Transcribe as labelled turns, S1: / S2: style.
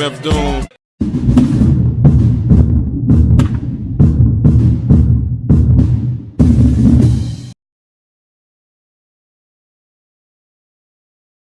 S1: MF Doom.